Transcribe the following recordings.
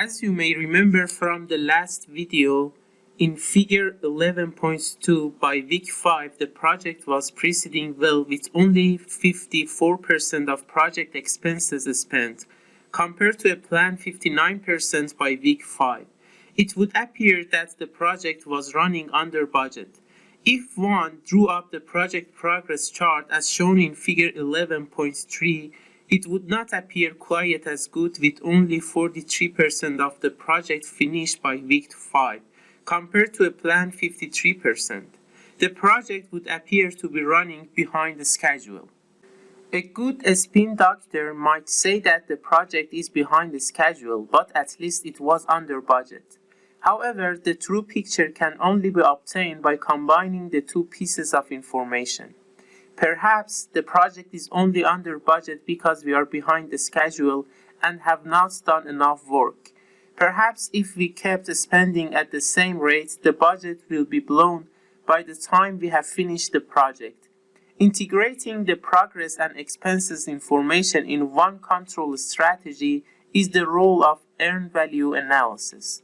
As you may remember from the last video, in figure 11.2 by week 5, the project was proceeding well with only 54% of project expenses spent, compared to a planned 59% by week 5. It would appear that the project was running under budget. If one drew up the project progress chart as shown in figure 11.3, it would not appear quite as good with only 43% of the project finished by week 5, compared to a planned 53%. The project would appear to be running behind the schedule. A good spin doctor might say that the project is behind the schedule, but at least it was under budget. However, the true picture can only be obtained by combining the two pieces of information. Perhaps the project is only under budget because we are behind the schedule and have not done enough work. Perhaps if we kept spending at the same rate, the budget will be blown by the time we have finished the project. Integrating the progress and expenses information in one control strategy is the role of earned value analysis.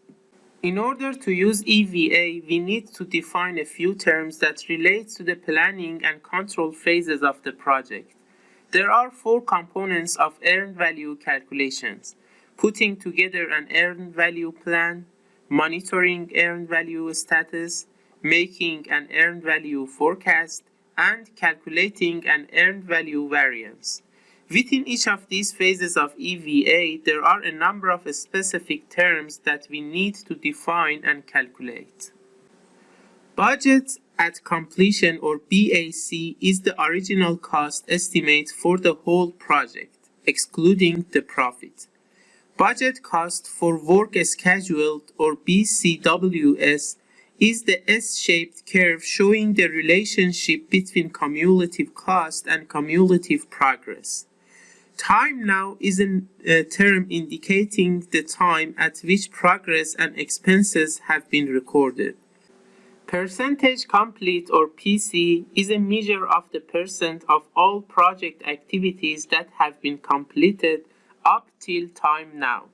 In order to use EVA, we need to define a few terms that relate to the planning and control phases of the project. There are four components of earned value calculations. Putting together an earned value plan, monitoring earned value status, making an earned value forecast, and calculating an earned value variance. Within each of these phases of EVA, there are a number of specific terms that we need to define and calculate. Budget at completion or BAC is the original cost estimate for the whole project, excluding the profit. Budget cost for work scheduled or BCWS is the S-shaped curve showing the relationship between cumulative cost and cumulative progress. Time now is a uh, term indicating the time at which progress and expenses have been recorded. Percentage complete or PC is a measure of the percent of all project activities that have been completed up till time now.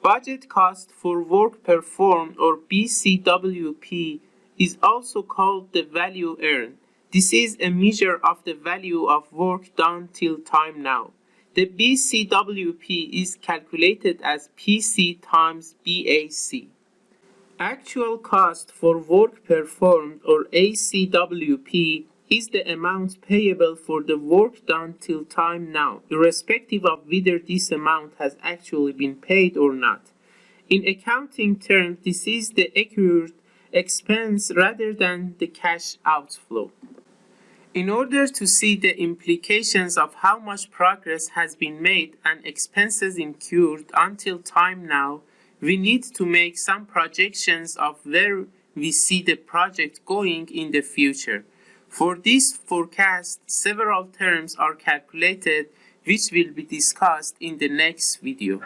Budget cost for work performed or BCWP is also called the value earned. This is a measure of the value of work done till time now. The BCWP is calculated as PC times BAC. Actual cost for work performed or ACWP is the amount payable for the work done till time now, irrespective of whether this amount has actually been paid or not. In accounting terms, this is the accrued expense rather than the cash outflow. In order to see the implications of how much progress has been made and expenses incurred until time now, we need to make some projections of where we see the project going in the future. For this forecast, several terms are calculated which will be discussed in the next video.